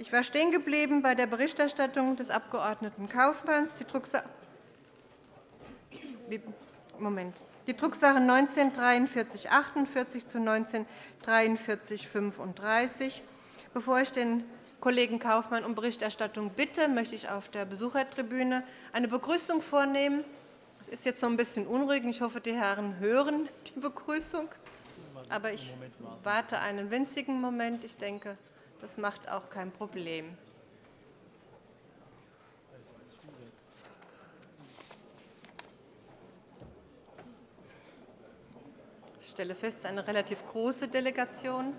Ich war stehen geblieben bei der Berichterstattung des Abg. Kaufmanns. Die Drucksache Moment. Die Drucksache 19 4348 zu 19 4335. Bevor ich den Kollegen Kaufmann um Berichterstattung bitte, möchte ich auf der Besuchertribüne eine Begrüßung vornehmen. Es ist jetzt noch ein bisschen unruhig. Ich hoffe, die Herren hören die Begrüßung. Aber ich warte einen winzigen Moment. Ich denke, das macht auch kein Problem. Ich stelle fest, eine relativ große Delegation.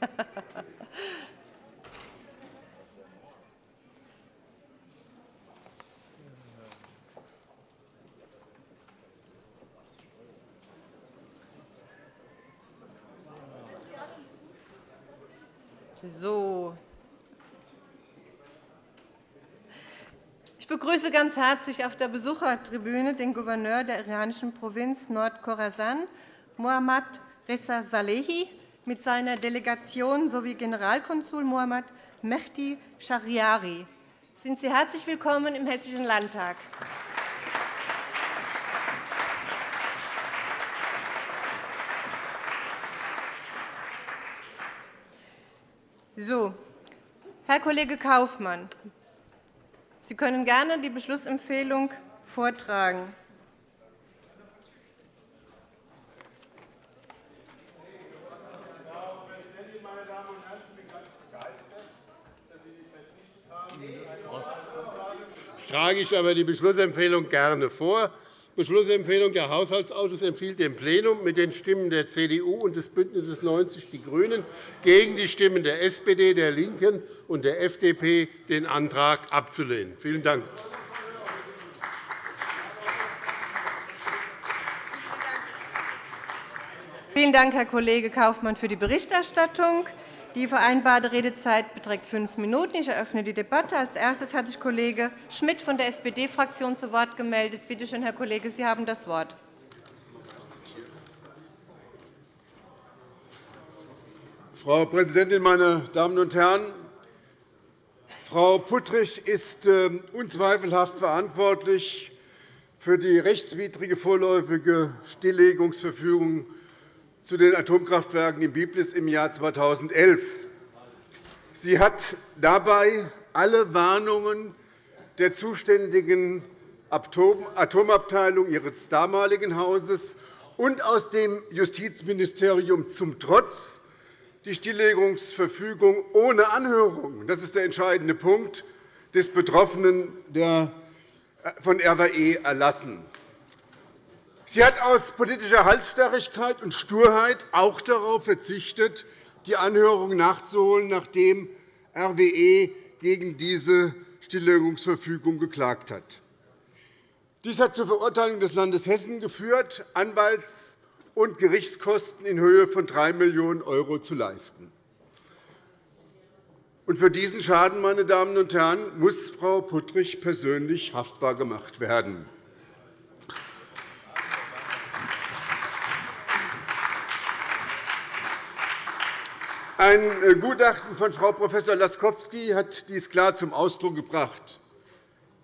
So. Ich begrüße ganz herzlich auf der Besuchertribüne den Gouverneur der iranischen Provinz Nordkhorasan, Mohammad Reza Salehi, mit seiner Delegation sowie Generalkonsul Mohammad Mehdi Shahriari. Sind Sie herzlich willkommen im Hessischen Landtag. So, Herr Kollege Kaufmann, Sie können gerne die Beschlussempfehlung vortragen. trage ich aber die Beschlussempfehlung gerne vor. Beschlussempfehlung Der Haushaltsausschuss empfiehlt dem Plenum mit den Stimmen der CDU und des BÜNDNisses 90 die GRÜNEN gegen die Stimmen der SPD, der LINKEN und der FDP den Antrag abzulehnen. Vielen Dank. Vielen Dank, Herr Kollege Kaufmann, für die Berichterstattung. Die vereinbarte Redezeit beträgt fünf Minuten. Ich eröffne die Debatte. Als erstes hat sich Kollege Schmidt von der SPD-Fraktion zu Wort gemeldet. Bitte schön, Herr Kollege, Sie haben das Wort. Frau Präsidentin, meine Damen und Herren! Frau Puttrich ist ähm, unzweifelhaft verantwortlich für die rechtswidrige vorläufige Stilllegungsverfügung zu den Atomkraftwerken in Biblis im Jahr 2011. Sie hat dabei alle Warnungen der zuständigen Atomabteilung Ihres damaligen Hauses und aus dem Justizministerium zum Trotz die Stilllegungsverfügung ohne Anhörung – das ist der entscheidende Punkt – des Betroffenen von RWE erlassen. Sie hat aus politischer Halsstarrigkeit und Sturheit auch darauf verzichtet, die Anhörung nachzuholen, nachdem RWE gegen diese Stilllegungsverfügung geklagt hat. Dies hat zur Verurteilung des Landes Hessen geführt, Anwalts- und Gerichtskosten in Höhe von 3 Millionen € zu leisten. für diesen Schaden meine Damen und Herren, muss Frau Puttrich persönlich haftbar gemacht werden. Ein äh, Gutachten von Frau Prof. Laskowski hat dies klar zum Ausdruck gebracht.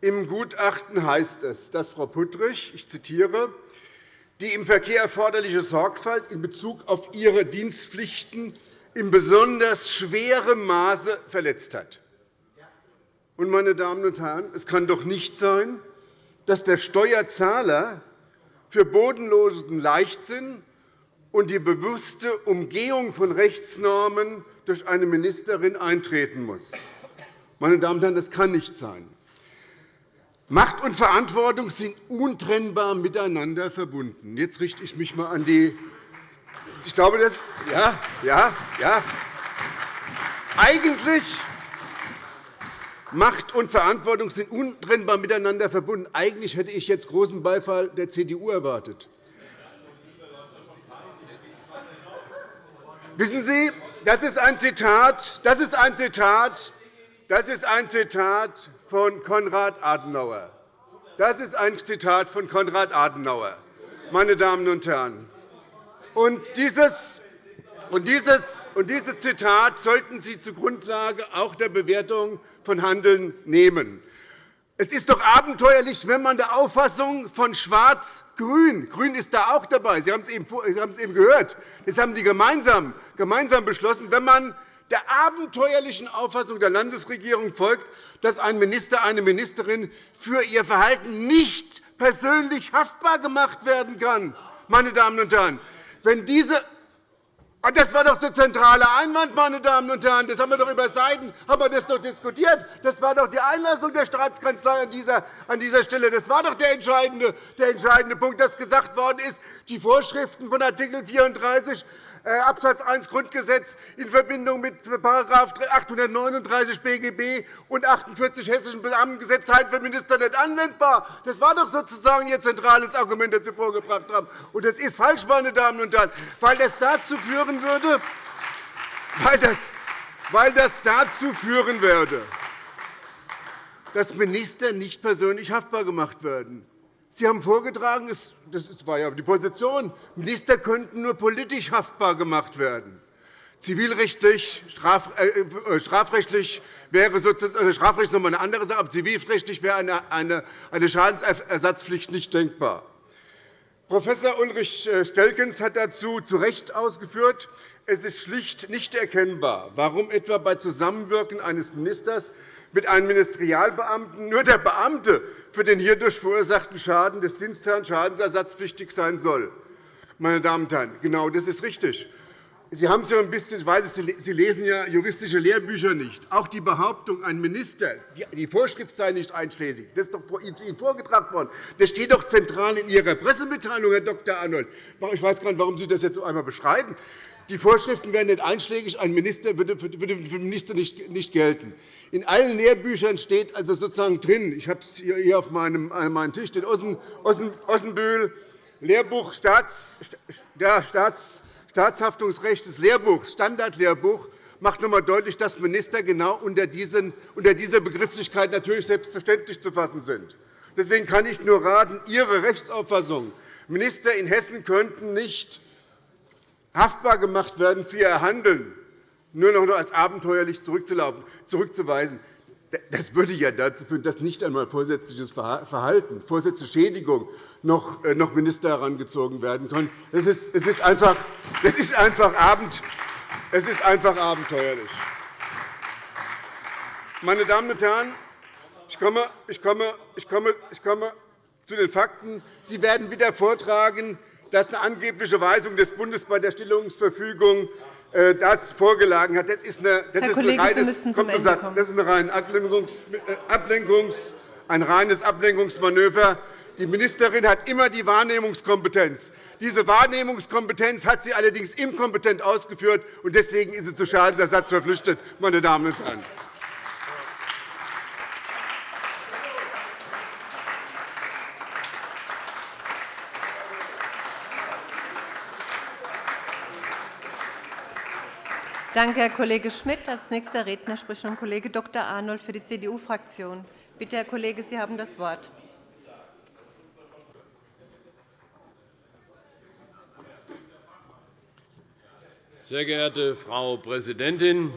Im Gutachten heißt es, dass Frau Puttrich, ich zitiere, die im Verkehr erforderliche Sorgfalt in Bezug auf ihre Dienstpflichten in besonders schwerem Maße verletzt hat. Meine Damen und Herren, es kann doch nicht sein, dass der Steuerzahler für bodenlosen Leichtsinn und die bewusste Umgehung von Rechtsnormen durch eine Ministerin eintreten muss. Meine Damen und Herren, das kann nicht sein. Macht und Verantwortung sind untrennbar miteinander verbunden. Jetzt richte ich mich einmal an die ich glaube, das ja, ja, ja. Eigentlich Macht und Verantwortung sind untrennbar miteinander verbunden. Eigentlich hätte ich jetzt großen Beifall der CDU erwartet. Wissen Sie, das ist ein Zitat, das ist ein Zitat, das ist ein Zitat von Konrad Adenauer. Das ist ein Zitat von Konrad Adenauer, meine Damen und Herren. Und dieses, Und dieses, und dieses Zitat sollten Sie zur Grundlage auch der Bewertung von Handeln nehmen. Es ist doch abenteuerlich, wenn man der Auffassung von Schwarz-Grün, Grün ist da auch dabei, Sie haben es eben, gehört, das haben die gemeinsam, gemeinsam beschlossen, wenn man der abenteuerlichen Auffassung der Landesregierung folgt, dass ein Minister, eine Ministerin für ihr Verhalten nicht persönlich haftbar gemacht werden kann. Meine Damen und Herren, wenn diese das war doch der zentrale Einwand, meine Damen und Herren. Das haben wir doch über Seiten haben wir das doch diskutiert. Das war doch die Einlassung der Staatskanzlei an dieser, an dieser Stelle. Das war doch der entscheidende, der entscheidende Punkt, dass gesagt worden ist, die Vorschriften von Art. 34 äh, Abs. 1 Grundgesetz in Verbindung mit § 839 BGB und 48 Hessischen Beamtengesetz seien für Minister nicht anwendbar. Das war doch sozusagen Ihr zentrales Argument, das Sie vorgebracht haben. Und das ist falsch, meine Damen und Herren, weil das dazu führen würde, weil das, weil das dazu führen würde, dass Minister nicht persönlich haftbar gemacht werden. Sie haben vorgetragen, das war ja die Position, Minister könnten nur politisch haftbar gemacht werden. Zivilrechtlich, äh, äh, strafrechtlich wäre sozusagen, also strafrechtlich noch eine andere Sache, aber zivilrechtlich wäre eine, Schadensersatzpflicht nicht denkbar. Prof. Ulrich äh, Stelkens hat dazu zu Recht ausgeführt, es ist schlicht nicht erkennbar, warum etwa bei Zusammenwirken eines Ministers mit einem Ministerialbeamten nur der Beamte für den hierdurch verursachten Schaden des Dienstherrn schadensersatzpflichtig sein soll. Meine Damen und Herren, genau das ist richtig. Sie haben so ein bisschen, ich weiß, Sie lesen ja juristische Lehrbücher nicht. Auch die Behauptung, ein Minister, die Vorschrift sei nicht einschlägig, das ist doch Ihnen vorgetragen worden. Das steht doch zentral in Ihrer Pressemitteilung, Herr Dr. Arnold. Ich weiß gar nicht, warum Sie das jetzt einmal beschreiben. Die Vorschriften wären nicht einschlägig. Ein Minister würde für den Minister nicht gelten. In allen Lehrbüchern steht also sozusagen drin, ich habe es hier auf meinem, Tisch, steht Ossenbühl, Lehrbuch Staats, ja, Staats, Staatshaftungsrecht des Lehrbuchs, Standardlehrbuch, macht noch einmal deutlich, dass Minister genau unter, diesen, unter dieser Begrifflichkeit natürlich selbstverständlich zu fassen sind. Deswegen kann ich nur raten, Ihre Rechtsauffassung, Minister in Hessen könnten nicht haftbar gemacht werden für ihr Handeln, nur noch als abenteuerlich zurückzuweisen, das würde ja dazu führen, dass nicht einmal vorsätzliches Verhalten, vorsätzliche Schädigung noch äh, Minister herangezogen werden können. Es ist einfach, es ist einfach, es ist einfach abenteuerlich. Meine Damen und Herren, ich komme, ich komme, ich komme, ich komme zu den Fakten. Sie werden wieder vortragen, dass eine angebliche Weisung des Bundes bei der Stillungsverfügung äh, vorgelagen hat. Das ist, eine, das ist, Kollege, ein, reines, das ist ein, Ablenkungs, äh, Ablenkungs, ein reines Ablenkungsmanöver. Die Ministerin hat immer die Wahrnehmungskompetenz. Diese Wahrnehmungskompetenz hat sie allerdings inkompetent ausgeführt, und deswegen ist sie zu Schadensersatz verpflichtet. Meine Damen und Herren. Danke, Herr Kollege Schmidt. – Als nächster Redner spricht nun Kollege Dr. Arnold für die CDU-Fraktion. Bitte, Herr Kollege, Sie haben das Wort. Sehr geehrte Frau Präsidentin,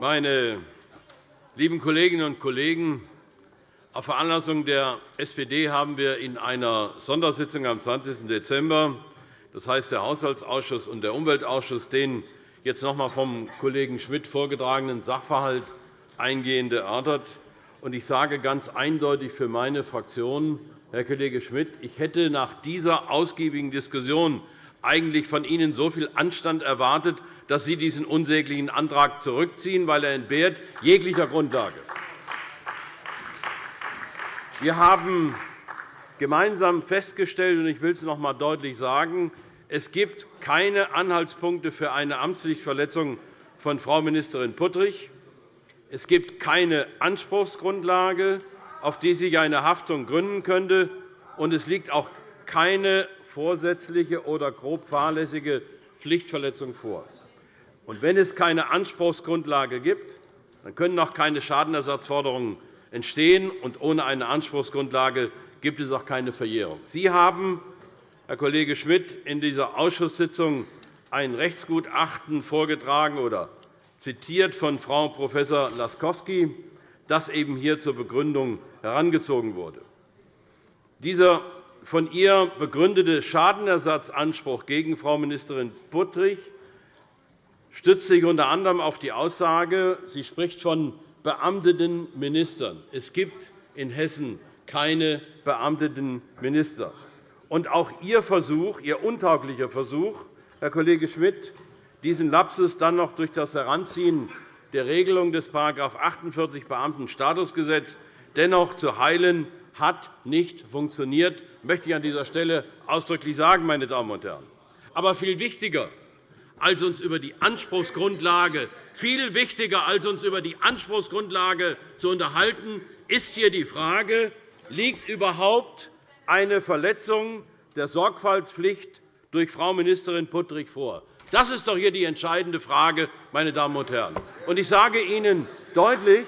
meine lieben Kolleginnen und Kollegen! Auf Veranlassung der SPD haben wir in einer Sondersitzung am 20. Dezember das heißt der Haushaltsausschuss und der Umweltausschuss, den jetzt noch einmal vom Kollegen Schmidt vorgetragenen Sachverhalt eingehend erörtert. Ich sage ganz eindeutig für meine Fraktion, Herr Kollege Schmidt, ich hätte nach dieser ausgiebigen Diskussion eigentlich von Ihnen so viel Anstand erwartet, dass Sie diesen unsäglichen Antrag zurückziehen, weil er entbehrt jeglicher Grundlage. Wir haben gemeinsam festgestellt, und ich will es noch einmal deutlich sagen, es gibt keine Anhaltspunkte für eine Amtspflichtverletzung von Frau Ministerin Puttrich. Es gibt keine Anspruchsgrundlage, auf die sich eine Haftung gründen könnte, und es liegt auch keine vorsätzliche oder grob fahrlässige Pflichtverletzung vor. Und wenn es keine Anspruchsgrundlage gibt, dann können auch keine Schadenersatzforderungen entstehen. Und ohne eine Anspruchsgrundlage gibt es auch keine Verjährung. Sie haben, Herr Kollege Schmidt, in dieser Ausschusssitzung ein Rechtsgutachten vorgetragen oder zitiert von Frau Prof. Laskowski, das eben hier zur Begründung herangezogen wurde. Dieser von ihr begründete Schadenersatzanspruch gegen Frau Ministerin Puttrich stützt sich unter anderem auf die Aussage, sie spricht von beamteten Ministern. Es gibt in Hessen keine beamteten Minister. Und auch Ihr Versuch, Ihr untauglicher Versuch, Herr Kollege Schmidt, diesen Lapsus dann noch durch das Heranziehen der Regelung des § 48 Beamtenstatusgesetz dennoch zu heilen, hat nicht funktioniert, möchte ich an dieser Stelle ausdrücklich sagen, meine Damen und Herren. Aber viel wichtiger, als uns über die Anspruchsgrundlage viel wichtiger, als uns über die Anspruchsgrundlage zu unterhalten, ist hier die Frage, liegt überhaupt eine Verletzung der Sorgfaltspflicht durch Frau Ministerin Puttrich vor? Das ist doch hier die entscheidende Frage, meine Damen und Herren. Ich sage Ihnen deutlich,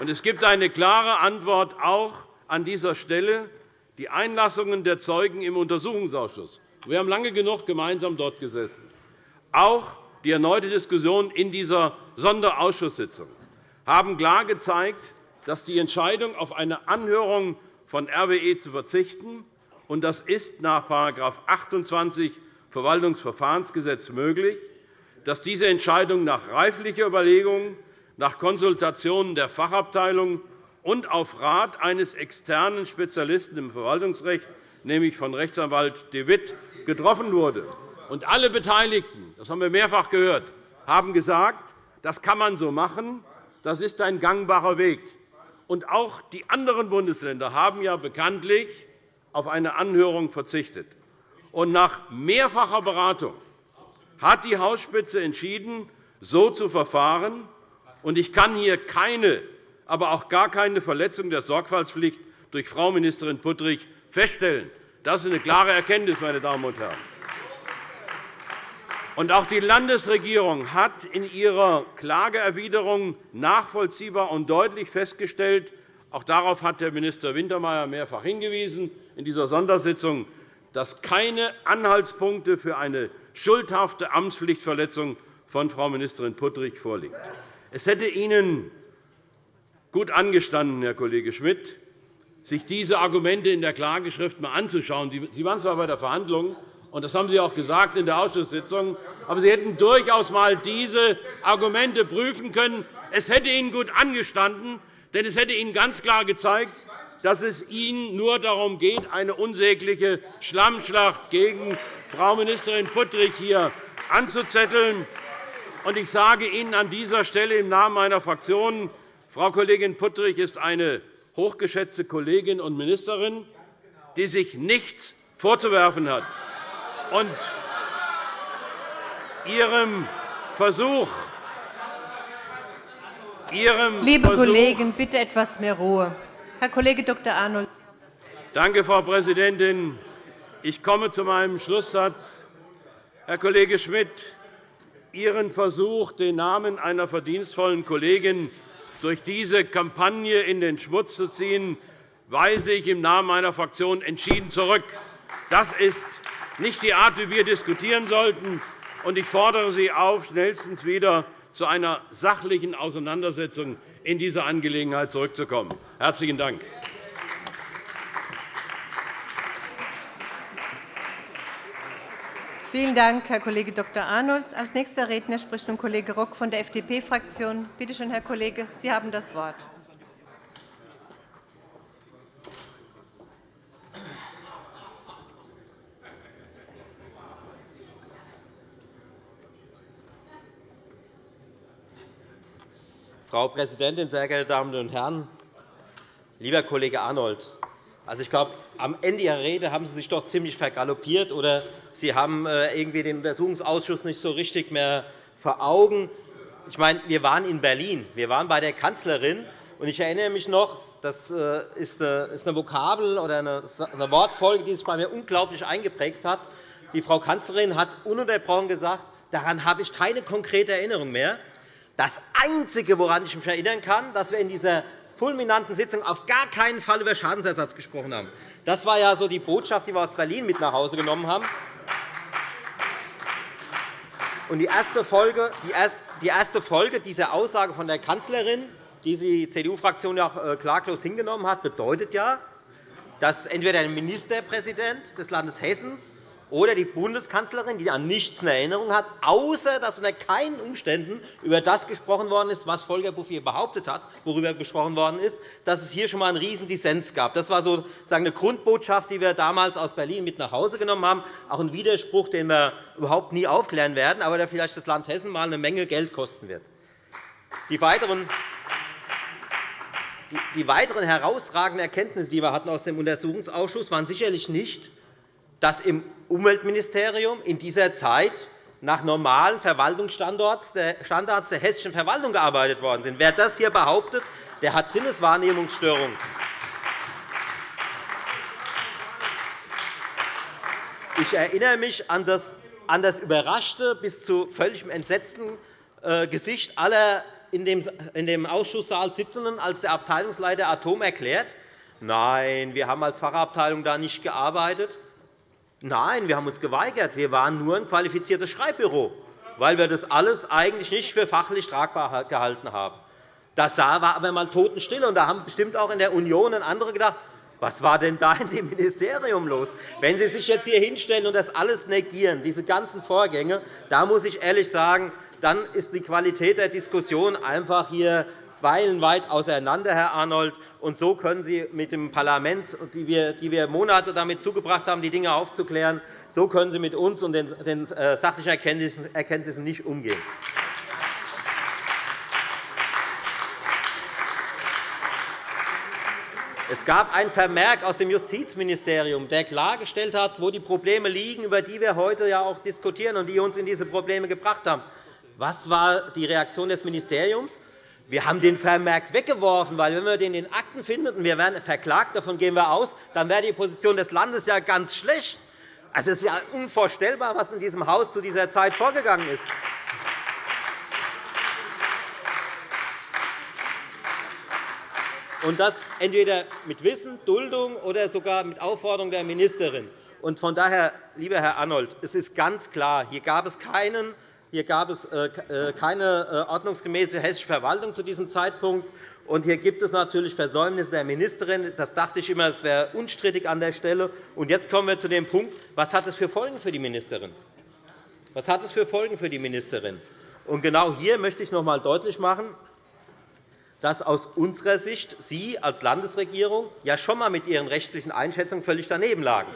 und es gibt eine klare Antwort auch an dieser Stelle, die Einlassungen der Zeugen im Untersuchungsausschuss. Wir haben lange genug gemeinsam dort gesessen. Auch die erneute Diskussion in dieser Sonderausschusssitzung haben klar gezeigt, dass die Entscheidung, auf eine Anhörung von RWE zu verzichten, und das ist nach § 28 Verwaltungsverfahrensgesetz möglich, dass diese Entscheidung nach reiflicher Überlegung, nach Konsultationen der Fachabteilung und auf Rat eines externen Spezialisten im Verwaltungsrecht, nämlich von Rechtsanwalt de Witt, getroffen wurde. Und alle Beteiligten, das haben wir mehrfach gehört, haben gesagt, das kann man so machen, das ist ein gangbarer Weg. Und auch die anderen Bundesländer haben ja bekanntlich auf eine Anhörung verzichtet. Und nach mehrfacher Beratung hat die Hausspitze entschieden, so zu verfahren. Und ich kann hier keine, aber auch gar keine Verletzung der Sorgfaltspflicht durch Frau Ministerin Puttrich feststellen. Das ist eine klare Erkenntnis, meine Damen und Herren. Und auch die Landesregierung hat in ihrer Klageerwiderung nachvollziehbar und deutlich festgestellt, auch darauf hat Herr Minister Wintermeyer mehrfach hingewiesen in dieser Sondersitzung, dass keine Anhaltspunkte für eine schuldhafte Amtspflichtverletzung von Frau Ministerin Puttrich vorliegen. Es hätte Ihnen gut angestanden, Herr Kollege Schmidt, sich diese Argumente in der Klageschrift einmal anzuschauen. Sie waren zwar bei der Verhandlung, und das haben Sie auch gesagt in der Ausschusssitzung. Aber Sie hätten durchaus einmal diese Argumente prüfen können. Es hätte Ihnen gut angestanden, denn es hätte Ihnen ganz klar gezeigt, dass es Ihnen nur darum geht, eine unsägliche Schlammschlacht gegen Frau Ministerin Puttrich hier anzuzetteln. Ich sage Ihnen an dieser Stelle im Namen meiner Fraktion, Frau Kollegin Puttrich ist eine hochgeschätzte Kollegin und Ministerin, die sich nichts vorzuwerfen hat und Ihrem Versuch, Ihrem Liebe Versuch, Kollegen, bitte etwas mehr Ruhe. Herr Kollege Dr. Arnold. Danke, Frau Präsidentin. Ich komme zu meinem Schlusssatz. Herr Kollege Schmidt, Ihren Versuch, den Namen einer verdienstvollen Kollegin durch diese Kampagne in den Schmutz zu ziehen, weise ich im Namen meiner Fraktion entschieden zurück. Das ist nicht die Art, wie wir diskutieren sollten. Ich fordere Sie auf, schnellstens wieder zu einer sachlichen Auseinandersetzung in dieser Angelegenheit zurückzukommen. – Herzlichen Dank. Vielen Dank, Herr Kollege Dr. Arnold. Als nächster Redner spricht nun Kollege Rock von der FDP-Fraktion. Bitte schön, Herr Kollege, Sie haben das Wort. Frau Präsidentin, sehr geehrte Damen und Herren! Lieber Kollege Arnold, also ich glaube, am Ende Ihrer Rede haben Sie sich doch ziemlich vergaloppiert, oder Sie haben äh, irgendwie den Untersuchungsausschuss nicht so richtig mehr vor Augen. Ich meine, wir waren in Berlin, wir waren bei der Kanzlerin, und ich erinnere mich noch, das äh, ist eine Vokabel oder eine Wortfolge, die sich bei mir unglaublich eingeprägt hat. Die Frau Kanzlerin hat ununterbrochen gesagt, daran habe ich keine konkrete Erinnerung mehr. Das Einzige, woran ich mich erinnern kann, dass wir in dieser fulminanten Sitzung auf gar keinen Fall über Schadensersatz gesprochen haben. Das war ja so die Botschaft, die wir aus Berlin mit nach Hause genommen haben. Und die erste Folge, die erste Folge dieser Aussage von der Kanzlerin, die die CDU-Fraktion ja äh, klaglos hingenommen hat, bedeutet ja, dass entweder der Ministerpräsident des Landes Hessen oder die Bundeskanzlerin, die an nichts in Erinnerung hat, außer dass unter keinen Umständen über das gesprochen worden ist, was Volker Bouffier behauptet hat, worüber gesprochen worden ist, dass es hier schon einmal einen Riesendissens gab. Das war sozusagen eine Grundbotschaft, die wir damals aus Berlin mit nach Hause genommen haben, auch ein Widerspruch, den wir überhaupt nie aufklären werden, aber der vielleicht das Land Hessen einmal eine Menge Geld kosten wird. Die weiteren die weiteren herausragenden Erkenntnisse, die wir hatten aus dem Untersuchungsausschuss, waren sicherlich nicht, dass im Umweltministerium in dieser Zeit nach normalen Verwaltungsstandards der hessischen Verwaltung gearbeitet worden sind. Wer das hier behauptet, der hat Sinneswahrnehmungsstörungen. Ich erinnere mich an das, an das überraschte bis zu völligem entsetzten äh, Gesicht aller in dem Ausschusssaal Sitzenden, als der Abteilungsleiter Atom erklärt, Nein, wir haben als Fachabteilung da nicht gearbeitet. Nein, wir haben uns geweigert. Wir waren nur ein qualifiziertes Schreibbüro, weil wir das alles eigentlich nicht für fachlich tragbar gehalten haben. Das war aber einmal totenstill. Und da haben bestimmt auch in der Union andere gedacht, was war denn da in dem Ministerium los? Wenn Sie sich jetzt hier hinstellen und das alles negieren, diese ganzen Vorgänge, da muss ich ehrlich sagen, dann ist die Qualität der Diskussion einfach hier meilenweit auseinander, Herr Arnold. Und so können Sie mit dem Parlament, die wir Monate damit zugebracht haben, die Dinge aufzuklären, so können Sie mit uns und den äh, sachlichen Erkenntnissen nicht umgehen. Es gab einen Vermerk aus dem Justizministerium, der klargestellt hat, wo die Probleme liegen, über die wir heute ja auch diskutieren und die uns in diese Probleme gebracht haben. Was war die Reaktion des Ministeriums? Wir haben den Vermerk weggeworfen, weil wenn wir den in den Akten finden und wir werden verklagt, davon gehen wir aus, dann wäre die Position des Landes ja ganz schlecht. Also, es ist ja unvorstellbar, was in diesem Haus zu dieser Zeit vorgegangen ist. Und das entweder mit Wissen, Duldung oder sogar mit Aufforderung der Ministerin. Und von daher, lieber Herr Arnold, es ist ganz klar, hier gab es keinen hier gab es äh, äh, keine äh, ordnungsgemäße hessische Verwaltung zu diesem Zeitpunkt. Und hier gibt es natürlich Versäumnisse der Ministerin. Das dachte ich immer, es wäre unstrittig an der Stelle. Und jetzt kommen wir zu dem Punkt, was hat es für Folgen für die Ministerin? Was hat es für Folgen für die Ministerin? Und genau hier möchte ich noch einmal deutlich machen, dass aus unserer Sicht Sie als Landesregierung ja schon einmal mit Ihren rechtlichen Einschätzungen völlig daneben lagen.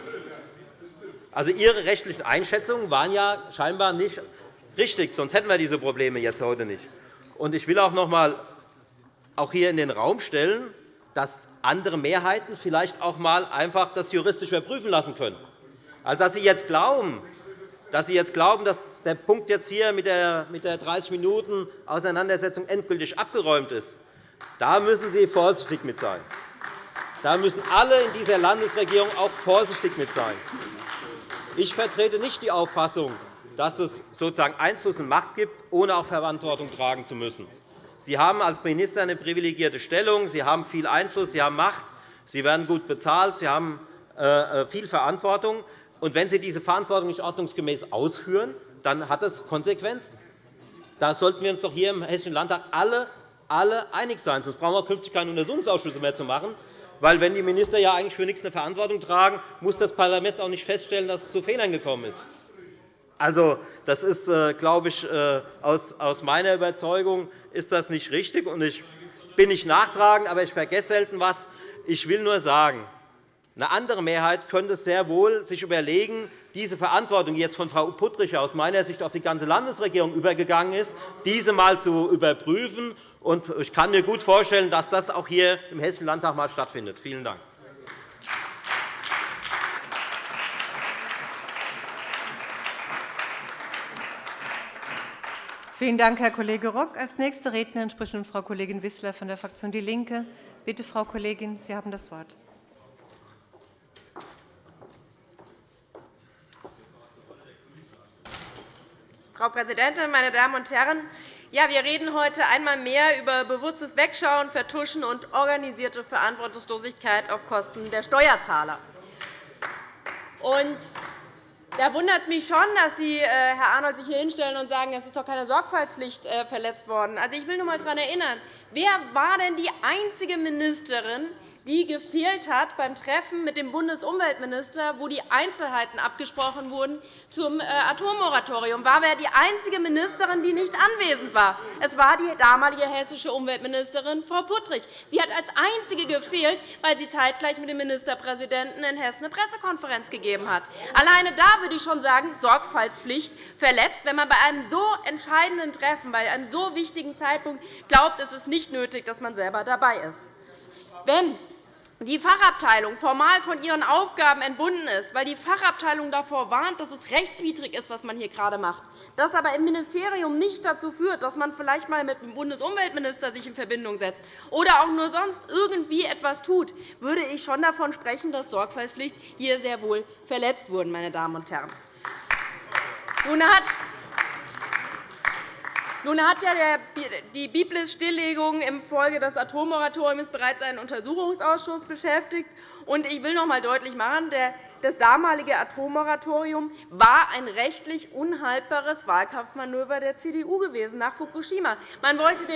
Also Ihre rechtlichen Einschätzungen waren ja scheinbar nicht richtig, sonst hätten wir diese Probleme jetzt heute nicht. Ich will auch noch einmal auch hier in den Raum stellen, dass andere Mehrheiten vielleicht auch einmal einfach das juristisch überprüfen lassen können. Also, dass Sie jetzt glauben, dass Sie jetzt glauben, dass der Punkt jetzt hier mit der 30 Minuten Auseinandersetzung endgültig abgeräumt ist, da müssen Sie vorsichtig mit sein. Da müssen alle in dieser Landesregierung auch vorsichtig mit sein. Ich vertrete nicht die Auffassung, dass es sozusagen Einfluss und Macht gibt, ohne auch Verantwortung tragen zu müssen. Sie haben als Minister eine privilegierte Stellung, Sie haben viel Einfluss, Sie haben Macht, Sie werden gut bezahlt, Sie haben äh, äh, viel Verantwortung. Und wenn Sie diese Verantwortung nicht ordnungsgemäß ausführen, dann hat das Konsequenzen. Da sollten wir uns doch hier im Hessischen Landtag alle, alle einig sein. Sonst brauchen wir künftig keine Untersuchungsausschüsse mehr zu machen. Weil, wenn die Minister ja eigentlich für nichts eine Verantwortung tragen, muss das Parlament auch nicht feststellen, dass es zu Fehlern gekommen ist. Also, das ist, äh, glaube ich, äh, aus meiner Überzeugung ist das nicht richtig. Ich bin nicht nachtragend, aber ich vergesse selten etwas. Ich will nur sagen, eine andere Mehrheit könnte sehr wohl sich überlegen, diese Verantwortung, die jetzt von Frau Puttrich aus meiner Sicht auf die ganze Landesregierung übergegangen ist, diese einmal zu überprüfen. Ich kann mir gut vorstellen, dass das auch hier im Hessischen Landtag einmal stattfindet. Vielen Dank. Vielen Dank, Herr Kollege Rock. Als nächste Rednerin spricht nun Frau Kollegin Wissler von der Fraktion DIE LINKE. Bitte, Frau Kollegin, Sie haben das Wort. Frau Präsidentin, meine Damen und Herren! Ja, wir reden heute einmal mehr über bewusstes Wegschauen, Vertuschen und organisierte Verantwortungslosigkeit auf Kosten der Steuerzahler. Und Da wundert es mich schon, dass Sie, äh, Herr Arnold, sich hier hinstellen und sagen, es ist doch keine Sorgfaltspflicht äh, verletzt worden. Also, ich will nur einmal daran erinnern, wer war denn die einzige Ministerin, die gefehlt hat beim Treffen mit dem Bundesumweltminister, wo die Einzelheiten abgesprochen wurden zum äh, Atommoratorium. War wer die einzige Ministerin, die nicht anwesend war? Es war die damalige hessische Umweltministerin Frau Puttrich. Sie hat als einzige gefehlt, weil sie zeitgleich mit dem Ministerpräsidenten in Hessen eine Pressekonferenz gegeben hat. Alleine da würde ich schon sagen, Sorgfaltspflicht verletzt, wenn man bei einem so entscheidenden Treffen, bei einem so wichtigen Zeitpunkt glaubt, es ist nicht nötig, dass man selber dabei ist. Wenn die Fachabteilung formal von ihren Aufgaben entbunden ist, weil die Fachabteilung davor warnt, dass es rechtswidrig ist, was man hier gerade macht, das aber im Ministerium nicht dazu führt, dass man sich vielleicht einmal mit dem Bundesumweltminister in Verbindung setzt oder auch nur sonst irgendwie etwas tut, würde ich schon davon sprechen, dass Sorgfaltspflicht hier sehr wohl verletzt wurde. Meine Damen und Herren. Nun hat nun hat ja die Biblis-Stilllegung infolge des Atommoratoriums bereits einen Untersuchungsausschuss beschäftigt. Ich will noch einmal deutlich machen, das damalige Atommoratorium war ein rechtlich unhaltbares Wahlkampfmanöver der CDU gewesen nach Fukushima. Man wollte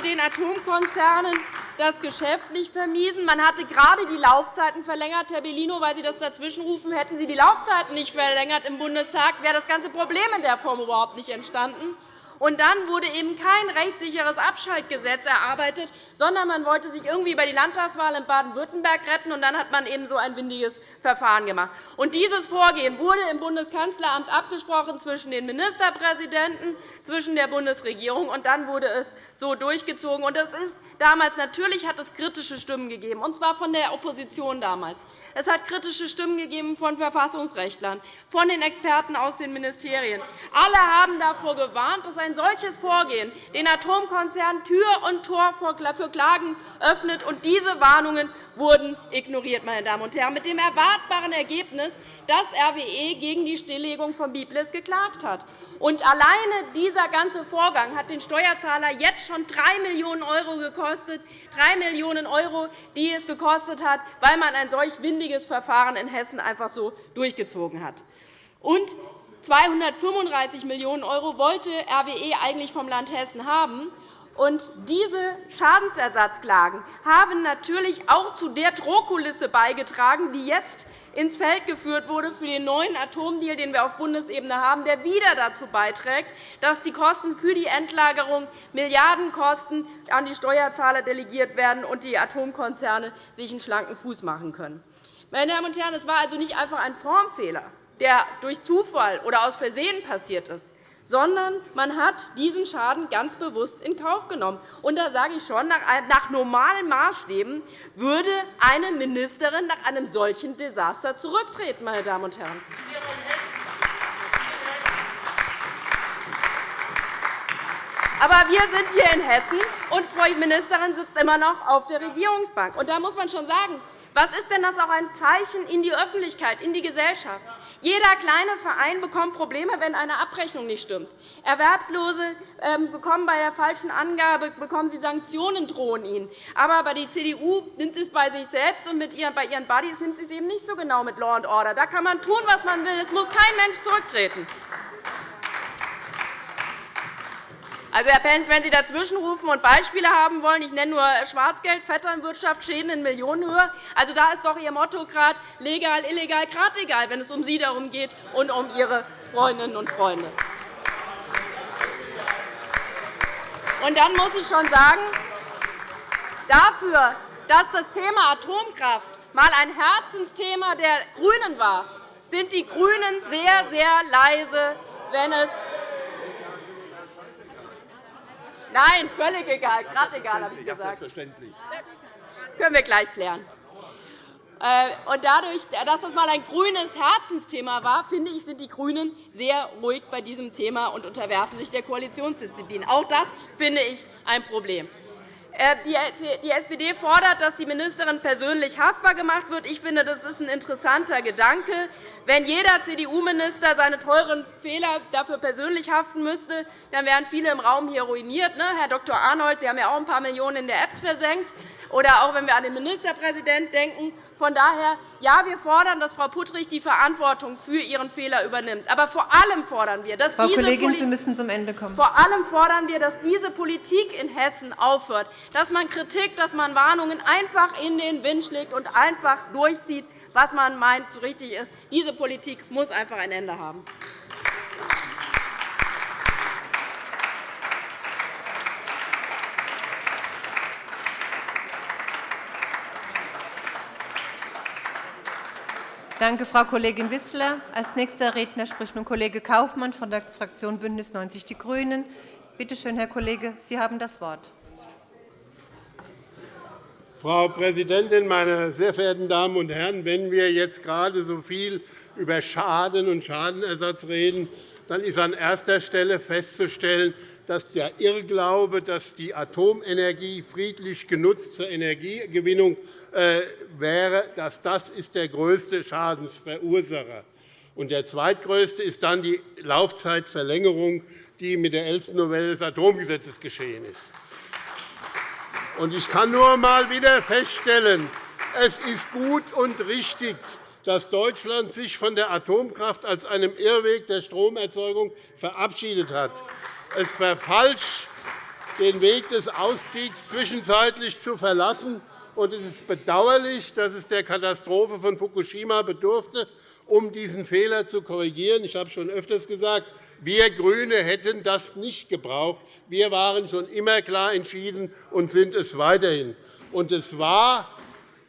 den Atomkonzernen das Geschäft nicht vermiesen. Man hatte gerade die Laufzeiten verlängert. Herr Bellino, weil Sie das dazwischenrufen, hätten Sie die Laufzeiten nicht verlängert im Bundestag, wäre das ganze Problem in der Form überhaupt nicht entstanden. Und dann wurde eben kein rechtssicheres Abschaltgesetz erarbeitet, sondern man wollte sich irgendwie bei die Landtagswahl in Baden-Württemberg retten. Und dann hat man eben so ein windiges Verfahren gemacht. Und dieses Vorgehen wurde im Bundeskanzleramt abgesprochen zwischen den Ministerpräsidenten, zwischen der Bundesregierung, und dann wurde es so durchgezogen. Und das ist damals natürlich hat es kritische Stimmen gegeben, und zwar von der Opposition damals. Es hat kritische Stimmen gegeben von Verfassungsrechtlern, von den Experten aus den Ministerien. Alle haben davor gewarnt, dass ein solches Vorgehen den Atomkonzernen Tür und Tor für Klagen öffnet. Und diese Warnungen wurden ignoriert, meine Damen und Herren, mit dem erwartbaren Ergebnis, dass RWE gegen die Stilllegung von Biblis geklagt hat. Und alleine dieser ganze Vorgang hat den Steuerzahler jetzt schon 3 Millionen € gekostet, 3 Millionen €, die es gekostet hat, weil man ein solch windiges Verfahren in Hessen einfach so durchgezogen hat. Und 235 Millionen € wollte RWE eigentlich vom Land Hessen haben. Und diese Schadensersatzklagen haben natürlich auch zu der Drohkulisse beigetragen, die jetzt ins Feld geführt wurde für den neuen Atomdeal, den wir auf Bundesebene haben, der wieder dazu beiträgt, dass die Kosten für die Endlagerung Milliardenkosten an die Steuerzahler delegiert werden und die Atomkonzerne sich einen schlanken Fuß machen können. Meine Damen und Herren, es war also nicht einfach ein Formfehler, der durch Zufall oder aus Versehen passiert ist sondern man hat diesen Schaden ganz bewusst in Kauf genommen. Und da sage ich schon, nach normalen Maßstäben würde eine Ministerin nach einem solchen Desaster zurücktreten. Meine Damen und Herren. Aber wir sind hier in Hessen, und Frau Ministerin sitzt immer noch auf der Regierungsbank. Und da muss man schon sagen, was ist denn das auch ein Zeichen in die Öffentlichkeit, in die Gesellschaft? Jeder kleine Verein bekommt Probleme, wenn eine Abrechnung nicht stimmt. Erwerbslose ähm, bekommen bei der falschen Angabe bekommen sie Sanktionen drohen ihnen. Aber bei der CDU nimmt es bei sich selbst und bei ihren Buddies nimmt sie es eben nicht so genau mit Law and Order. Da kann man tun, was man will. Es muss kein Mensch zurücktreten. Also, Herr Pentz, wenn Sie dazwischenrufen und Beispiele haben wollen, ich nenne nur Schwarzgeld, Vetternwirtschaft, Schäden in Millionenhöhe. Also, da ist doch Ihr Motto gerade legal, illegal, gerade egal, wenn es um Sie darum geht und um Ihre Freundinnen und Freunde. Und dann muss ich schon sagen, dafür, dass das Thema Atomkraft einmal ein Herzensthema der GRÜNEN war, sind die GRÜNEN sehr, sehr leise, wenn es Nein, völlig egal, gerade egal, habe ich gesagt. Selbstverständlich. Das können wir gleich klären. Äh, und dadurch, dass das einmal ein grünes Herzensthema war, finde ich, sind die GRÜNEN sehr ruhig bei diesem Thema und unterwerfen sich der Koalitionsdisziplin. Auch das finde ich ein Problem. Äh, die SPD fordert, dass die Ministerin persönlich haftbar gemacht wird. Ich finde, das ist ein interessanter Gedanke. Wenn jeder CDU-Minister seine teuren Fehler dafür persönlich haften müsste, dann wären viele im Raum hier ruiniert. Ne? Herr Dr. Arnold, Sie haben ja auch ein paar Millionen in der Apps versenkt. Oder auch wenn wir an den Ministerpräsidenten denken. Von daher, ja, wir fordern, dass Frau Puttrich die Verantwortung für ihren Fehler übernimmt. Aber vor allem fordern wir, dass Frau diese Kollegin, Sie müssen zum Ende kommen. Vor allem fordern wir, dass diese Politik in Hessen aufhört, dass man Kritik, dass man Warnungen einfach in den Wind schlägt und einfach durchzieht, was man meint, so richtig ist. Diese Politik muss einfach ein Ende haben. Danke, Frau Kollegin Wissler. Als nächster Redner spricht nun Kollege Kaufmann von der Fraktion BÜNDNIS 90 die GRÜNEN. Bitte schön, Herr Kollege, Sie haben das Wort. Frau Präsidentin, meine sehr verehrten Damen und Herren! Wenn wir jetzt gerade so viel über Schaden und Schadenersatz reden, dann ist an erster Stelle festzustellen, dass der Irrglaube, dass die Atomenergie friedlich genutzt zur Energiegewinnung äh, wäre, dass das ist der größte Schadensverursacher ist. Der zweitgrößte ist dann die Laufzeitverlängerung, die mit der 11. Novelle des Atomgesetzes geschehen ist. Ich kann nur einmal wieder feststellen, es ist gut und richtig, dass Deutschland sich von der Atomkraft als einem Irrweg der Stromerzeugung verabschiedet hat. Es verfalscht, den Weg des Ausstiegs zwischenzeitlich zu verlassen. Es ist bedauerlich, dass es der Katastrophe von Fukushima bedurfte, um diesen Fehler zu korrigieren. Ich habe schon öfters gesagt, wir GRÜNE hätten das nicht gebraucht. Wir waren schon immer klar entschieden und sind es weiterhin. Und es war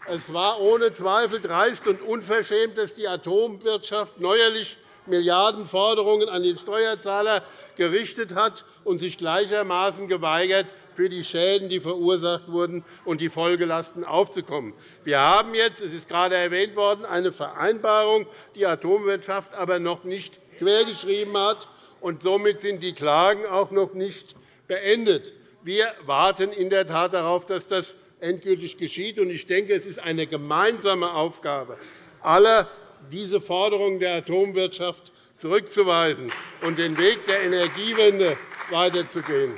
es war ohne Zweifel dreist und unverschämt, dass die Atomwirtschaft neuerlich Milliardenforderungen an den Steuerzahler gerichtet hat und sich gleichermaßen geweigert, für die Schäden, die verursacht wurden, und die Folgelasten aufzukommen. Wir haben jetzt, es ist gerade erwähnt worden, eine Vereinbarung, die Atomwirtschaft aber noch nicht quergeschrieben hat. Und somit sind die Klagen auch noch nicht beendet. Wir warten in der Tat darauf, dass das endgültig geschieht. Ich denke, es ist eine gemeinsame Aufgabe aller diese Forderungen der Atomwirtschaft zurückzuweisen und den Weg der Energiewende weiterzugehen.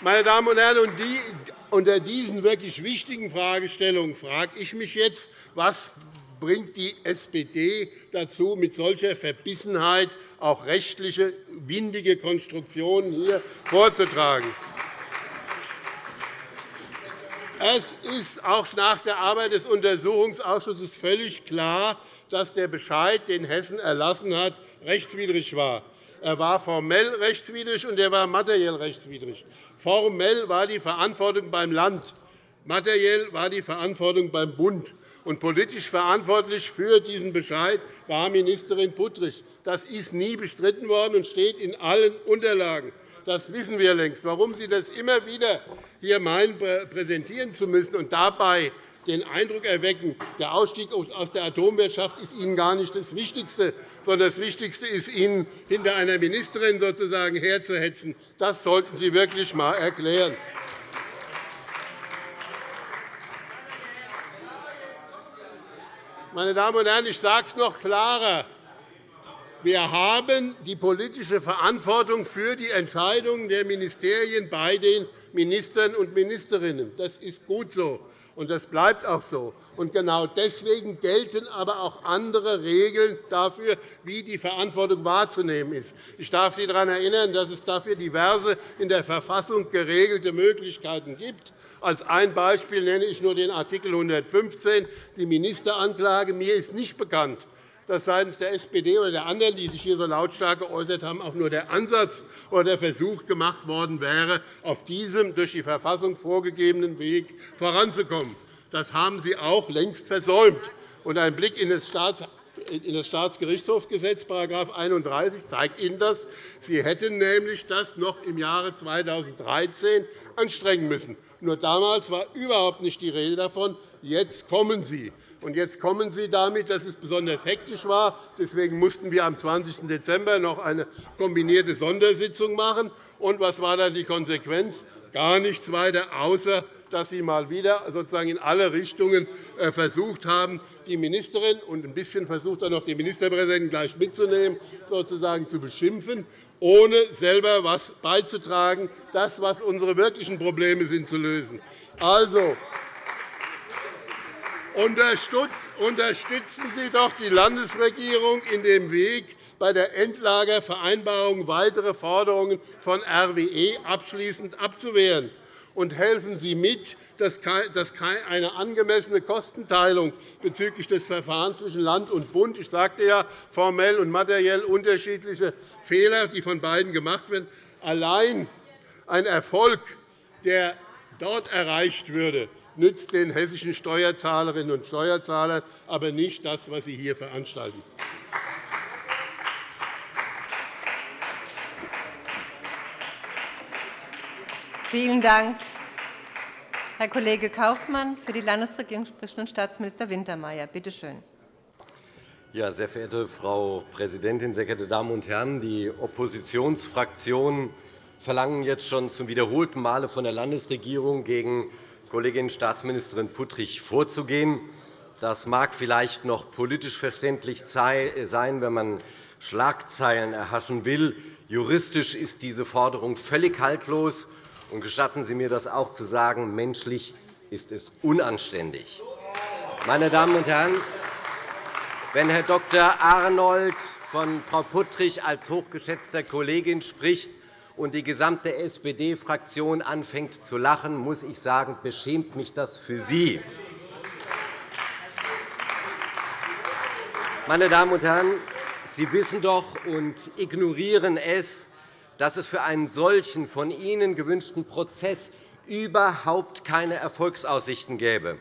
Meine Damen und Herren, unter diesen wirklich wichtigen Fragestellungen frage ich mich jetzt, was bringt die SPD dazu, mit solcher Verbissenheit auch rechtliche, windige Konstruktionen hier vorzutragen. Es ist auch nach der Arbeit des Untersuchungsausschusses völlig klar, dass der Bescheid, den Hessen erlassen hat, rechtswidrig war. Er war formell rechtswidrig, und er war materiell rechtswidrig. Formell war die Verantwortung beim Land, materiell war die Verantwortung beim Bund. Und politisch verantwortlich für diesen Bescheid war Ministerin Puttrich. Das ist nie bestritten worden und steht in allen Unterlagen. Das wissen wir längst. Warum Sie das immer wieder hier meinen, präsentieren zu müssen und dabei den Eindruck erwecken, der Ausstieg aus der Atomwirtschaft ist Ihnen gar nicht das Wichtigste, sondern das Wichtigste ist, Ihnen hinter einer Ministerin sozusagen herzuhetzen. Das sollten Sie wirklich einmal erklären. Meine Damen und Herren, ich sage es noch klarer. Wir haben die politische Verantwortung für die Entscheidungen der Ministerien bei den Ministern und Ministerinnen. Das ist gut so, und das bleibt auch so. Und genau deswegen gelten aber auch andere Regeln dafür, wie die Verantwortung wahrzunehmen ist. Ich darf Sie daran erinnern, dass es dafür diverse in der Verfassung geregelte Möglichkeiten gibt. Als ein Beispiel nenne ich nur den Art. 115, die Ministeranklage. Mir ist nicht bekannt, dass seitens der SPD oder der anderen, die sich hier so lautstark geäußert haben, auch nur der Ansatz oder der Versuch gemacht worden wäre, auf diesem durch die Verfassung vorgegebenen Weg voranzukommen. Das haben Sie auch längst versäumt. ein Blick in das Staatsgerichtshofgesetz, § 31, zeigt Ihnen das. Sie hätten nämlich das noch im Jahre 2013 anstrengen müssen. Nur damals war überhaupt nicht die Rede davon. Jetzt kommen Sie. Und jetzt kommen Sie damit, dass es besonders hektisch war. Deswegen mussten wir am 20. Dezember noch eine kombinierte Sondersitzung machen. Und was war dann die Konsequenz? Gar nichts weiter, außer dass Sie mal wieder sozusagen in alle Richtungen äh, versucht haben, die Ministerin und ein bisschen versucht dann noch die Ministerpräsidentin gleich mitzunehmen, sozusagen zu beschimpfen, ohne selber etwas beizutragen, das, was unsere wirklichen Probleme sind, zu lösen. Also, unterstützen Sie doch die Landesregierung in dem Weg, bei der Endlagervereinbarung weitere Forderungen von RWE abschließend abzuwehren. Und helfen Sie mit, dass eine angemessene Kostenteilung bezüglich des Verfahrens zwischen Land und Bund – ich sagte ja, formell und materiell unterschiedliche Fehler, die von beiden gemacht werden – allein ein Erfolg, der dort erreicht würde, nützt den hessischen Steuerzahlerinnen und Steuerzahlern, aber nicht das, was Sie hier veranstalten. Vielen Dank, Herr Kollege Kaufmann. Für die Landesregierung spricht nun Staatsminister Wintermeyer. Bitte schön. Ja, sehr verehrte Frau Präsidentin, sehr geehrte Damen und Herren! Die Oppositionsfraktionen verlangen jetzt schon zum wiederholten Male von der Landesregierung gegen Kollegin Staatsministerin Puttrich vorzugehen. Das mag vielleicht noch politisch verständlich sein, wenn man Schlagzeilen erhaschen will. Juristisch ist diese Forderung völlig haltlos. Und gestatten Sie mir, das auch zu sagen, menschlich ist es unanständig. Meine Damen und Herren, wenn Herr Dr. Arnold von Frau Puttrich als hochgeschätzter Kollegin spricht, und die gesamte SPD-Fraktion anfängt zu lachen, muss ich sagen, beschämt mich das für Sie. Meine Damen und Herren, Sie wissen doch und ignorieren es, dass es für einen solchen von Ihnen gewünschten Prozess überhaupt keine Erfolgsaussichten gäbe.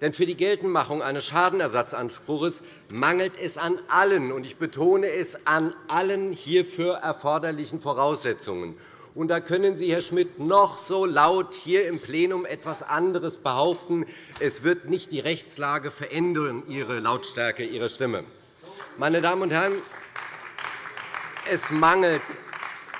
Denn für die Geltendmachung eines Schadenersatzanspruchs mangelt es an allen, und ich betone es, an allen hierfür erforderlichen Voraussetzungen. Und da können Sie, Herr Schmidt, noch so laut hier im Plenum etwas anderes behaupten. Es wird nicht die Rechtslage verändern, Ihre Lautstärke Ihrer Stimme. Meine Damen und Herren, es mangelt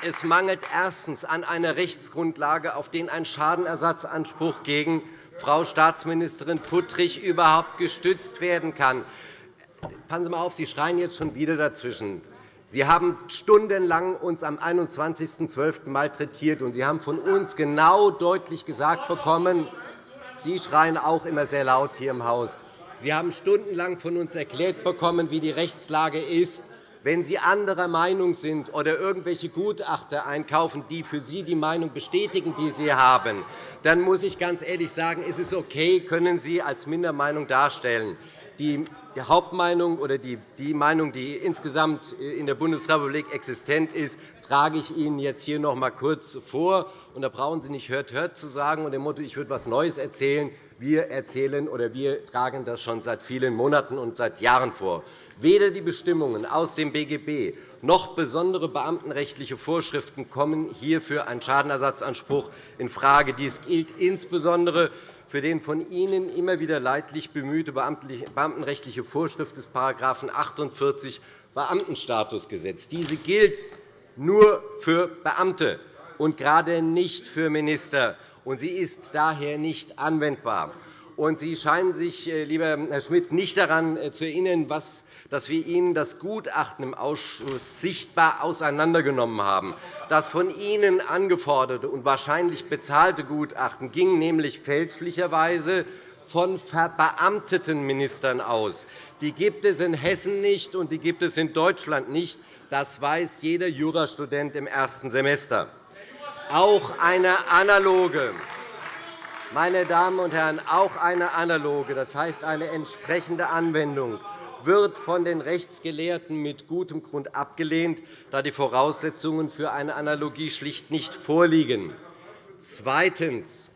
es mangelt erstens an einer Rechtsgrundlage, auf den ein Schadenersatzanspruch gegen Frau Staatsministerin Puttrich überhaupt gestützt werden kann. Passen Sie mal auf, Sie schreien jetzt schon wieder dazwischen. Sie haben stundenlang uns am 21.12. malträtiert, und Sie haben von uns genau deutlich gesagt bekommen, Sie schreien auch immer sehr laut hier im Haus. Sie haben stundenlang von uns erklärt bekommen, wie die Rechtslage ist. Wenn Sie anderer Meinung sind oder irgendwelche Gutachter einkaufen, die für Sie die Meinung bestätigen, die Sie haben, dann muss ich ganz ehrlich sagen, ist es okay, können Sie als Mindermeinung darstellen. Die Hauptmeinung oder die Meinung, die insgesamt in der Bundesrepublik existent ist, trage ich Ihnen jetzt hier noch einmal kurz vor. Da brauchen Sie nicht hört, hört zu sagen und dem Motto, ich würde etwas Neues erzählen. Wir erzählen oder wir tragen das schon seit vielen Monaten und seit Jahren vor. Weder die Bestimmungen aus dem BGB noch besondere beamtenrechtliche Vorschriften kommen hier für einen Schadenersatzanspruch infrage. Dies gilt insbesondere für den von Ihnen immer wieder leidlich bemühte beamtenrechtliche Vorschrift des § 48 Beamtenstatusgesetz. Diese gilt nur für Beamte und gerade nicht für Minister. Sie ist daher nicht anwendbar. Sie scheinen sich, äh, lieber Herr Schmidt, nicht daran äh, zu erinnern, was dass wir Ihnen das Gutachten im Ausschuss sichtbar auseinandergenommen haben. Das von Ihnen angeforderte und wahrscheinlich bezahlte Gutachten ging nämlich fälschlicherweise von verbeamteten Ministern aus. Die gibt es in Hessen nicht, und die gibt es in Deutschland nicht. Das weiß jeder Jurastudent im ersten Semester. Auch eine analoge meine Damen und Herren, auch eine analoge, das heißt eine entsprechende Anwendung wird von den Rechtsgelehrten mit gutem Grund abgelehnt, da die Voraussetzungen für eine Analogie schlicht nicht vorliegen. Zweitens.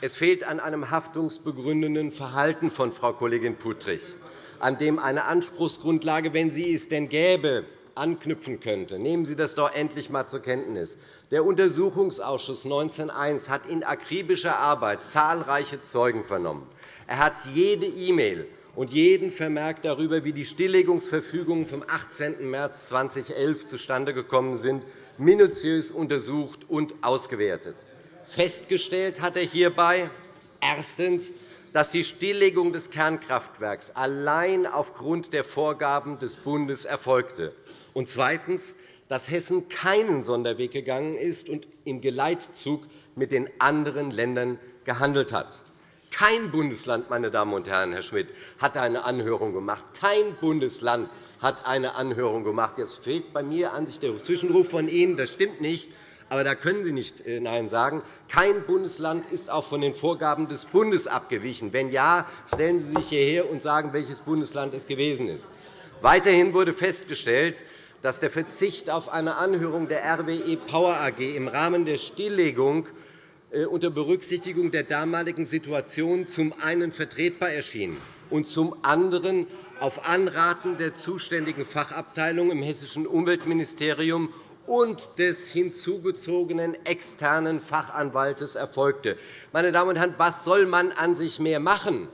Es fehlt an einem haftungsbegründenden Verhalten von Frau Kollegin Puttrich, an dem eine Anspruchsgrundlage, wenn sie es denn gäbe, anknüpfen könnte. Nehmen Sie das doch endlich einmal zur Kenntnis. Der Untersuchungsausschuss 19.1 hat in akribischer Arbeit zahlreiche Zeugen vernommen. Er hat jede E-Mail und jeden Vermerk darüber, wie die Stilllegungsverfügungen vom 18. März 2011 zustande gekommen sind, minutiös untersucht und ausgewertet. Festgestellt hat er hierbei erstens, dass die Stilllegung des Kernkraftwerks allein aufgrund der Vorgaben des Bundes erfolgte, und zweitens, dass Hessen keinen Sonderweg gegangen ist und im Geleitzug mit den anderen Ländern gehandelt hat. Kein Bundesland, meine Damen und Herren, Herr Schmidt, hat eine Anhörung gemacht. Kein Bundesland hat eine Anhörung gemacht. Jetzt fehlt bei mir an sich der Zwischenruf von Ihnen. Das stimmt nicht. Aber da können Sie nicht äh, Nein sagen. Kein Bundesland ist auch von den Vorgaben des Bundes abgewichen. Wenn ja, stellen Sie sich hierher und sagen, welches Bundesland es gewesen ist. Weiterhin wurde festgestellt, dass der Verzicht auf eine Anhörung der RWE Power AG im Rahmen der Stilllegung unter Berücksichtigung der damaligen Situation zum einen vertretbar erschien und zum anderen auf Anraten der zuständigen Fachabteilung im hessischen Umweltministerium und des hinzugezogenen externen Fachanwaltes erfolgte. Meine Damen und Herren, was soll man an sich mehr machen?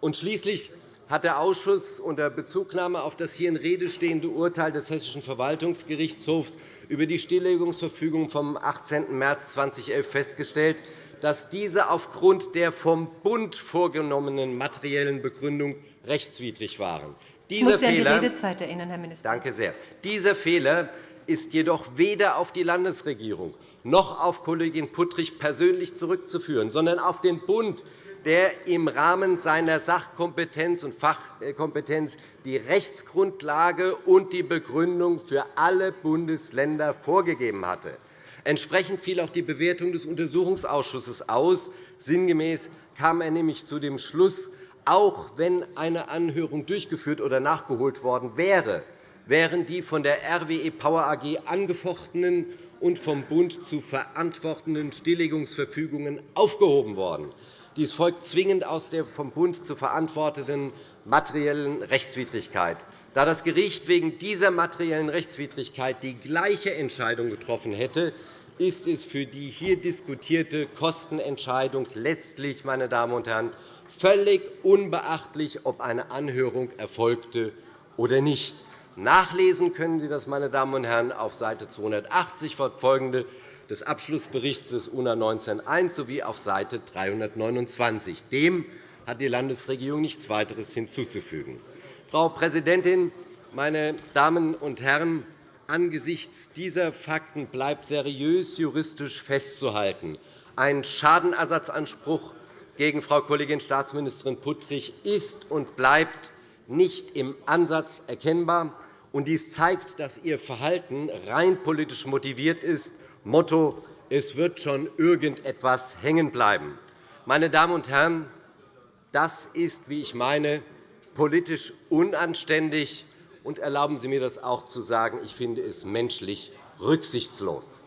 Und schließlich hat der Ausschuss unter Bezugnahme auf das hier in Rede stehende Urteil des Hessischen Verwaltungsgerichtshofs über die Stilllegungsverfügung vom 18. März 2011 festgestellt, dass diese aufgrund der vom Bund vorgenommenen materiellen Begründung rechtswidrig waren. Dieser ich muss Sie an die Redezeit erinnern, Herr Minister. Danke sehr. Dieser Fehler ist jedoch weder auf die Landesregierung noch auf Kollegin Puttrich persönlich zurückzuführen, sondern auf den Bund, der im Rahmen seiner Sachkompetenz und Fachkompetenz die Rechtsgrundlage und die Begründung für alle Bundesländer vorgegeben hatte. Entsprechend fiel auch die Bewertung des Untersuchungsausschusses aus. Sinngemäß kam er nämlich zu dem Schluss, auch wenn eine Anhörung durchgeführt oder nachgeholt worden wäre, wären die von der RWE Power AG angefochtenen und vom Bund zu verantwortenden Stilllegungsverfügungen aufgehoben worden. Dies folgt zwingend aus der vom Bund zu verantwortenden materiellen Rechtswidrigkeit. Da das Gericht wegen dieser materiellen Rechtswidrigkeit die gleiche Entscheidung getroffen hätte, ist es für die hier diskutierte Kostenentscheidung letztlich, meine Damen und Herren, völlig unbeachtlich, ob eine Anhörung erfolgte oder nicht. Nachlesen können Sie das, meine Damen und Herren, auf Seite 280 fortfolgende des Abschlussberichts des UNA 19.1 sowie auf Seite 329. Dem hat die Landesregierung nichts weiteres hinzuzufügen. Frau Präsidentin, meine Damen und Herren! Angesichts dieser Fakten bleibt seriös juristisch festzuhalten, ein Schadenersatzanspruch gegen Frau Kollegin Staatsministerin Puttrich ist und bleibt nicht im Ansatz erkennbar. Dies zeigt, dass Ihr Verhalten rein politisch motiviert ist Motto, es wird schon irgendetwas hängen bleiben. Meine Damen und Herren, das ist, wie ich meine, politisch unanständig, und erlauben Sie mir das auch zu sagen, ich finde es menschlich rücksichtslos.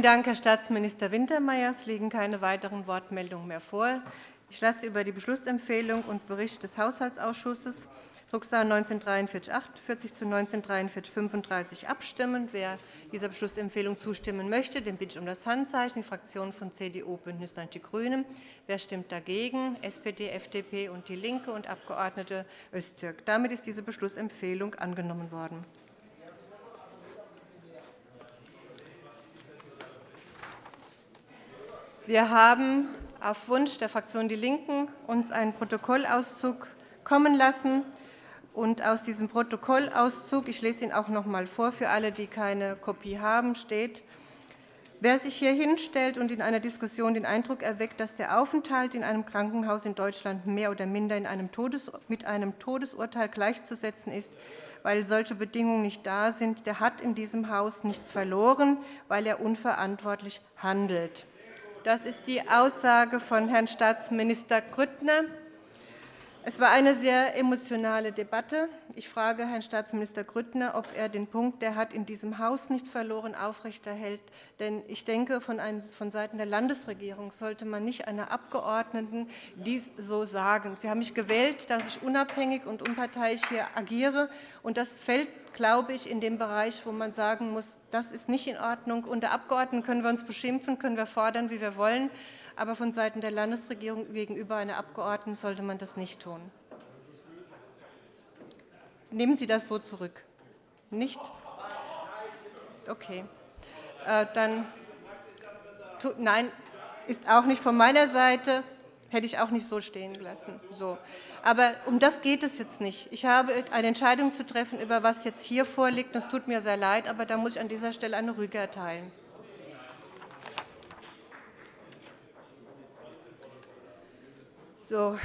Vielen Dank, Herr Staatsminister Wintermeyer. Es liegen keine weiteren Wortmeldungen mehr vor. Ich lasse über die Beschlussempfehlung und Bericht des Haushaltsausschusses Drucksache 19 48 zu 19 35 abstimmen. Wer dieser Beschlussempfehlung zustimmen möchte, den bitte ich um das Handzeichen. Die Fraktionen von CDU, BÜNDNIS 90 die GRÜNEN. Wer stimmt dagegen? SPD, FDP und DIE LINKE und Abg. Öztürk. Damit ist diese Beschlussempfehlung angenommen worden. Wir haben auf Wunsch der Fraktion DIE LINKEN uns einen Protokollauszug kommen lassen. Und aus diesem Protokollauszug, ich lese ihn auch noch einmal vor für alle, die keine Kopie haben, steht, Wer sich hier hinstellt und in einer Diskussion den Eindruck erweckt, dass der Aufenthalt in einem Krankenhaus in Deutschland mehr oder minder mit einem Todesurteil gleichzusetzen ist, weil solche Bedingungen nicht da sind, der hat in diesem Haus nichts verloren, weil er unverantwortlich handelt. Das ist die Aussage von Herrn Staatsminister Grüttner. Es war eine sehr emotionale Debatte. Ich frage Herrn Staatsminister Grüttner, ob er den Punkt, der hat in diesem Haus nichts verloren, aufrechterhält. Denn ich denke, von Seiten der Landesregierung sollte man nicht einer Abgeordneten dies so sagen. Sie haben mich gewählt, dass ich unabhängig und unparteiisch hier agiere. Und das fällt, glaube ich, in den Bereich, wo man sagen muss, das ist nicht in Ordnung. Unter Abgeordneten können wir uns beschimpfen, können wir fordern, wie wir wollen aber vonseiten der Landesregierung gegenüber einer Abgeordneten sollte man das nicht tun. Nehmen Sie das so zurück? Nicht? Okay. Äh, dann, nein, ist auch nicht von meiner Seite hätte ich auch nicht so stehen gelassen. So. Aber um das geht es jetzt nicht. Ich habe eine Entscheidung zu treffen, über was jetzt hier vorliegt. Es tut mir sehr leid, aber da muss ich an dieser Stelle eine Rüge erteilen. So,